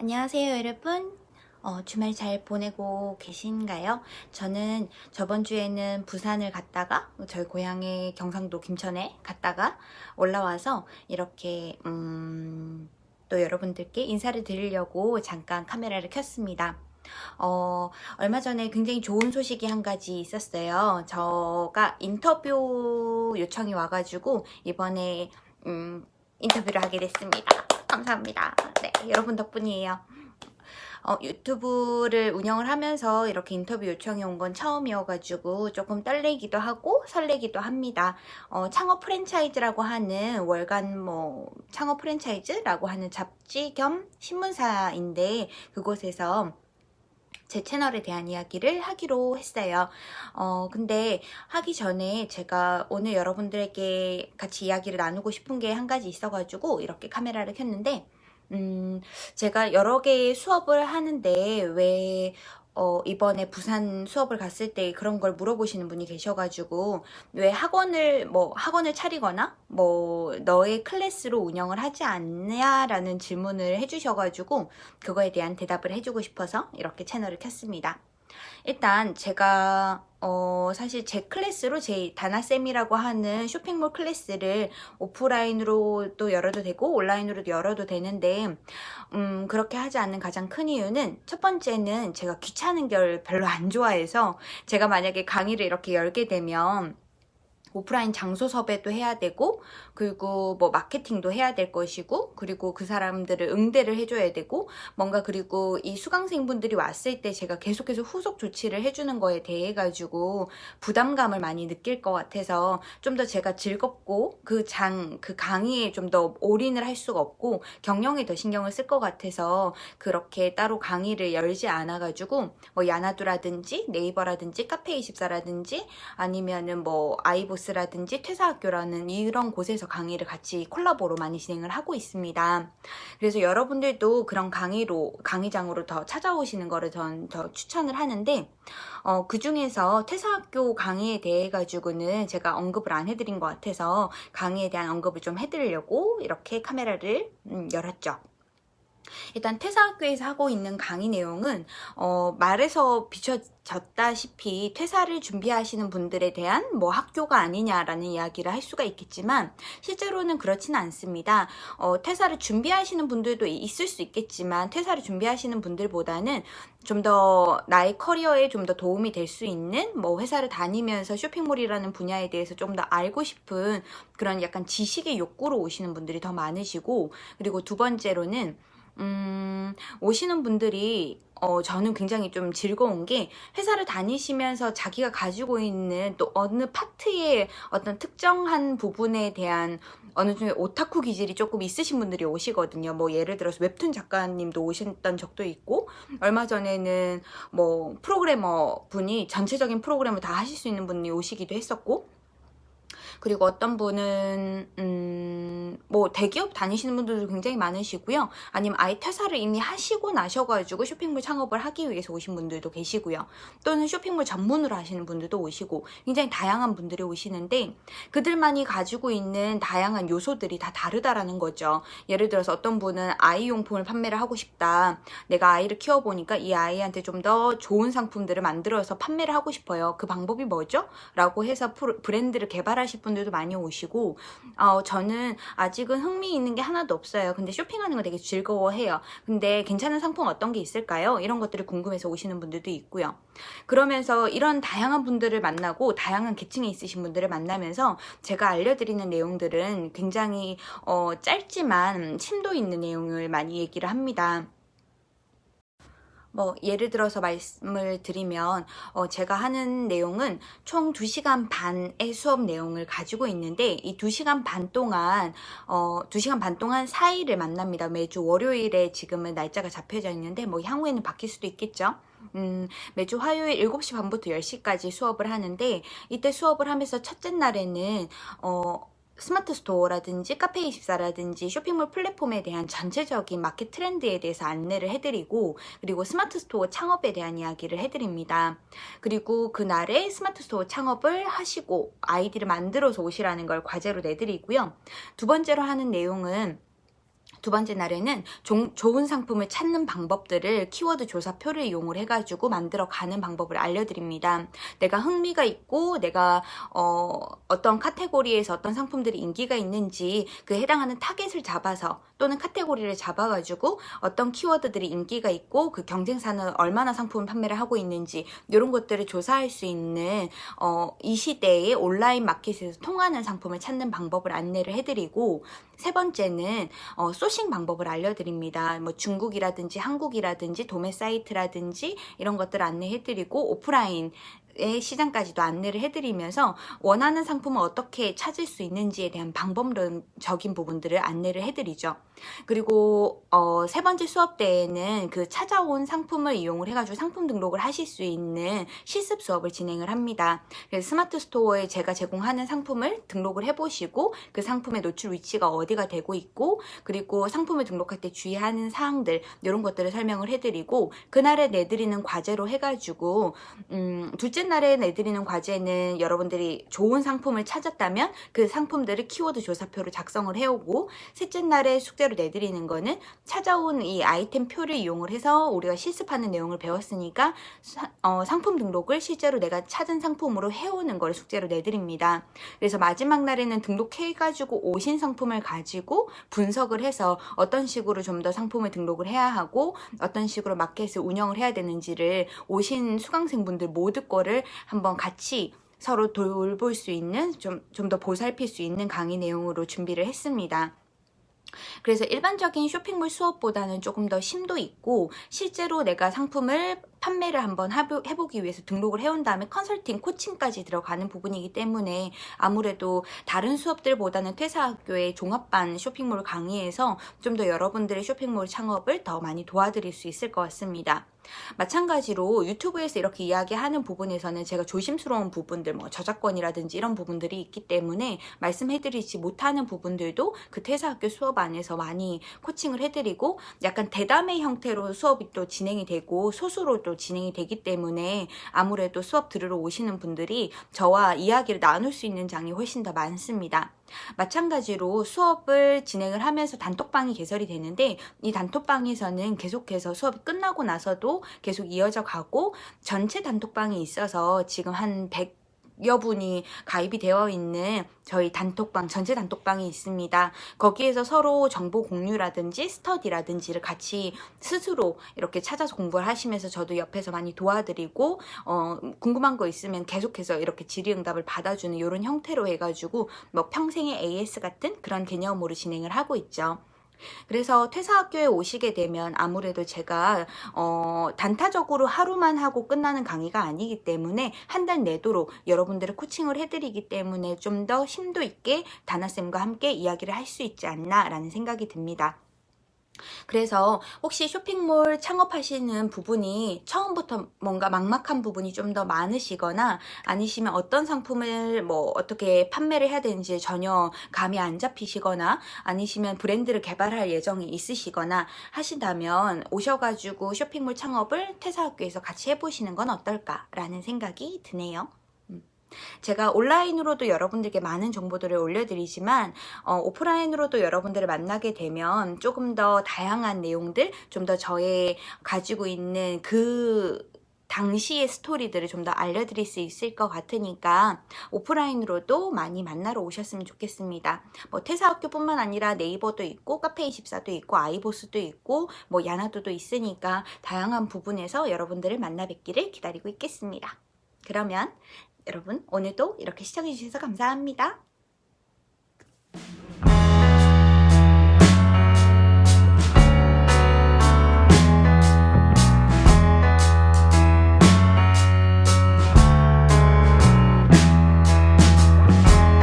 안녕하세요 여러분 어, 주말 잘 보내고 계신가요? 저는 저번 주에는 부산을 갔다가 저희 고향의 경상도 김천에 갔다가 올라와서 이렇게 음, 또 여러분들께 인사를 드리려고 잠깐 카메라를 켰습니다. 어, 얼마 전에 굉장히 좋은 소식이 한 가지 있었어요. 저가 인터뷰 요청이 와가지고 이번에 음, 인터뷰를 하게 됐습니다. 감사합니다. 네, 여러분 덕분이에요. 어, 유튜브를 운영을 하면서 이렇게 인터뷰 요청이 온 건 처음이어가지고 조금 떨리기도 하고 설레기도 합니다. 어, 창업 프랜차이즈라고 하는 월간 뭐 창업 프랜차이즈라고 하는 잡지 겸 신문사인데 그곳에서 제 채널에 대한 이야기를 하기로 했어요. 어, 근데 하기 전에 제가 오늘 여러분들에게 같이 이야기를 나누고 싶은 게 한 가지 있어가지고 이렇게 카메라를 켰는데 음, 제가 여러 개의 수업을 하는데 왜 어, 이번에 부산 수업을 갔을 때 그런 걸 물어보시는 분이 계셔가지고 왜 학원을 뭐 학원을 차리거나 뭐 너의 클래스로 운영을 하지 않냐라는 질문을 해주셔가지고 그거에 대한 대답을 해주고 싶어서 이렇게 채널을 켰습니다. 일단 제가 어 사실 제 클래스로 제 다나쌤이라고 하는 쇼핑몰 클래스를 오프라인으로도 열어도 되고 온라인으로도 열어도 되는데 음 그렇게 하지 않는 가장 큰 이유는 첫 번째는 제가 귀찮은 걸 별로 안 좋아해서 제가 만약에 강의를 이렇게 열게 되면 오프라인 장소 섭외도 해야 되고 그리고 뭐 마케팅도 해야 될 것이고 그리고 그 사람들을 응대를 해줘야 되고 뭔가 그리고 이 수강생분들이 왔을 때 제가 계속해서 후속 조치를 해주는 거에 대해 가지고 부담감을 많이 느낄 것 같아서 좀 더 제가 즐겁고 그 장, 그 강의에 좀 더 올인을 할 수가 없고 경영에 더 신경을 쓸 것 같아서 그렇게 따로 강의를 열지 않아 가지고 뭐 야나두라든지 네이버라든지 카페24라든지 아니면은 뭐 아이보스 라든지 퇴사학교라는 이런 곳에서 강의를 같이 콜라보로 많이 진행을 하고 있습니다. 그래서 여러분들도 그런 강의로 강의장으로 더 찾아오시는 거를 전 더 추천을 하는데 어, 그 중에서 퇴사학교 강의에 대해 가지고는 제가 언급을 안 해드린 것 같아서 강의에 대한 언급을 좀 해드리려고 이렇게 카메라를 음, 열었죠. 일단 퇴사학교에서 하고 있는 강의 내용은 어, 말에서 비춰졌다시피 퇴사를 준비하시는 분들에 대한 뭐 학교가 아니냐라는 이야기를 할 수가 있겠지만 실제로는 그렇지는 않습니다. 어, 퇴사를 준비하시는 분들도 있을 수 있겠지만 퇴사를 준비하시는 분들보다는 좀 더 나의 커리어에 좀 더 도움이 될 수 있는 뭐 회사를 다니면서 쇼핑몰이라는 분야에 대해서 좀 더 알고 싶은 그런 약간 지식의 욕구로 오시는 분들이 더 많으시고 그리고 두 번째로는 음, 오시는 분들이 어, 저는 굉장히 좀 즐거운 게 회사를 다니시면서 자기가 가지고 있는 또 어느 파트의 어떤 특정한 부분에 대한 어느 정도 오타쿠 기질이 조금 있으신 분들이 오시거든요. 뭐 예를 들어서 웹툰 작가님도 오셨던 적도 있고 얼마 전에는 뭐 프로그래머 분이 전체적인 프로그램을 다 하실 수 있는 분이 오시기도 했었고 그리고 어떤 분은 음, 뭐 대기업 다니시는 분들도 굉장히 많으시고요. 아니면 아예 퇴사를 이미 하시고 나셔가지고 쇼핑몰 창업을 하기 위해서 오신 분들도 계시고요. 또는 쇼핑몰 전문으로 하시는 분들도 오시고 굉장히 다양한 분들이 오시는데 그들만이 가지고 있는 다양한 요소들이 다 다르다라는 거죠. 예를 들어서 어떤 분은 아이 용품을 판매를 하고 싶다. 내가 아이를 키워보니까 이 아이한테 좀 더 좋은 상품들을 만들어서 판매를 하고 싶어요. 그 방법이 뭐죠? 라고 해서 브랜드를 개발하실 분들도 많이 오시고 어, 저는 아직은 흥미 있는 게 하나도 없어요. 근데 쇼핑하는 거 되게 즐거워해요. 근데 괜찮은 상품 어떤 게 있을까요? 이런 것들을 궁금해서 오시는 분들도 있고요. 그러면서 이런 다양한 분들을 만나고 다양한 계층에 있으신 분들을 만나면서 제가 알려드리는 내용들은 굉장히 어, 짧지만 심도 있는 내용을 많이 얘기를 합니다. 뭐 예를 들어서 말씀을 드리면 어 제가 하는 내용은 총 2시간 반의 수업 내용을 가지고 있는데 이 2시간 반 동안 어 2시간 반 동안 4일을 만납니다. 매주 월요일에 지금은 날짜가 잡혀져 있는데 뭐 향후에는 바뀔 수도 있겠죠. 음, 매주 화요일 7시 반부터 10시까지 수업을 하는데 이때 수업을 하면서 첫째 날에는 어 스마트 스토어라든지 카페24라든지 쇼핑몰 플랫폼에 대한 전체적인 마켓 트렌드에 대해서 안내를 해드리고 그리고 스마트 스토어 창업에 대한 이야기를 해드립니다. 그리고 그날에 스마트 스토어 창업을 하시고 아이디를 만들어서 오시라는 걸 과제로 내드리고요. 두 번째로 하는 내용은 두 번째 날에는 종- 좋은 상품을 찾는 방법들을 키워드 조사표를 이용을 해가지고 만들어 가는 방법을 알려드립니다. 내가 흥미가 있고 내가 어, 어떤 카테고리에서 어떤 상품들이 인기가 있는지 그 해당하는 타겟을 잡아서 또는 카테고리를 잡아가지고 어떤 키워드들이 인기가 있고 그 경쟁사는 얼마나 상품 판매를 하고 있는지 이런 것들을 조사할 수 있는 어, 이 시대에 온라인 마켓에서 통하는 상품을 찾는 방법을 안내를 해드리고 세 번째는 어, sourcing 방법을 알려드립니다. 뭐 중국이라든지 한국이라든지 도매 사이트라든지 이런 것들 안내해드리고 오프라인 의 시장까지도 안내를 해드리면서 원하는 상품을 어떻게 찾을 수 있는지에 대한 방법론적인 부분들을 안내를 해드리죠. 그리고 어, 세 번째 수업 때에는 그 찾아온 상품을 이용을 해가지고 상품 등록을 하실 수 있는 실습 수업을 진행을 합니다. 그래서 스마트 스토어에 제가 제공하는 상품을 등록을 해보시고 그 상품의 노출 위치가 어디가 되고 있고 그리고 상품을 등록할 때 주의하는 사항들 이런 것들을 설명을 해드리고 그날에 내드리는 과제로 해가지고 음, 둘째 날에 내드리는 과제는 여러분들이 좋은 상품을 찾았다면 그 상품들을 키워드 조사표를 작성을 해오고 셋째 날에 숙제로 내드리는 거는 찾아온 이 아이템 표를 이용을 해서 우리가 실습하는 내용을 배웠으니까 사- 어, 상품 등록을 실제로 내가 찾은 상품으로 해오는 걸 숙제로 내드립니다. 그래서 마지막 날에는 등록해가지고 오신 상품을 가지고 분석을 해서 어떤 식으로 좀 더 상품을 등록을 해야 하고 어떤 식으로 마켓을 운영을 해야 되는지를 오신 수강생분들 모두 거를 한번 같이 서로 돌볼 수 있는 좀 좀 더 보살필 수 있는 강의 내용으로 준비를 했습니다. 그래서 일반적인 쇼핑몰 수업보다는 조금 더 심도 있고 실제로 내가 상품을 판매를 한번 해보기 위해서 등록을 해온 다음에 컨설팅, 코칭까지 들어가는 부분이기 때문에 아무래도 다른 수업들보다는 퇴사학교의 종합반 쇼핑몰 강의에서 좀 더 여러분들의 쇼핑몰 창업을 더 많이 도와드릴 수 있을 것 같습니다. 마찬가지로 유튜브에서 이렇게 이야기하는 부분에서는 제가 조심스러운 부분들, 뭐 저작권이라든지 이런 부분들이 있기 때문에 말씀해드리지 못하는 부분들도 그 퇴사학교 수업 안에서 많이 코칭을 해드리고 약간 대담의 형태로 수업이 또 진행이 되고 소수로 또 진행이 되기 때문에 아무래도 수업 들으러 오시는 분들이 저와 이야기를 나눌 수 있는 장이 훨씬 더 많습니다. 마찬가지로 수업을 진행을 하면서 단톡방이 개설이 되는데 이 단톡방에서는 계속해서 수업이 끝나고 나서도 계속 이어져 가고 전체 단톡방이 있어서 지금 한 100 여 분이 가입이 되어 있는 저희 단톡방, 전체 단톡방이 있습니다. 거기에서 서로 정보 공유라든지 스터디라든지를 같이 스스로 이렇게 찾아서 공부를 하시면서 저도 옆에서 많이 도와드리고, 어, 궁금한 거 있으면 계속해서 이렇게 질의응답을 받아주는 이런 형태로 해가지고, 뭐 평생의 AS 같은 그런 개념으로 진행을 하고 있죠. 그래서 퇴사학교에 오시게 되면 아무래도 제가 어, 단타적으로 하루만 하고 끝나는 강의가 아니기 때문에 한 달 내도록 여러분들을 코칭을 해드리기 때문에 좀 더 심도 있게 다나쌤과 함께 이야기를 할 수 있지 않나 라는 생각이 듭니다. 그래서 혹시 쇼핑몰 창업하시는 부분이 처음부터 뭔가 막막한 부분이 좀 더 많으시거나 아니시면 어떤 상품을 뭐 어떻게 판매를 해야 되는지 전혀 감이 안 잡히시거나 아니시면 브랜드를 개발할 예정이 있으시거나 하신다면 오셔가지고 쇼핑몰 창업을 퇴사학교에서 같이 해보시는 건 어떨까 라는 생각이 드네요. 음. 제가 온라인으로도 여러분들께 많은 정보들을 올려드리지만 어, 오프라인으로도 여러분들을 만나게 되면 조금 더 다양한 내용들, 좀 더 저의 가지고 있는 그 당시의 스토리들을 좀 더 알려드릴 수 있을 것 같으니까 오프라인으로도 많이 만나러 오셨으면 좋겠습니다. 뭐 퇴사학교뿐만 아니라 네이버도 있고 카페24도 있고 아이보스도 있고 뭐 야나도도 있으니까 다양한 부분에서 여러분들을 만나 뵙기를 기다리고 있겠습니다. 그러면 여러분 오늘도 이렇게 시청해주셔서 감사합니다.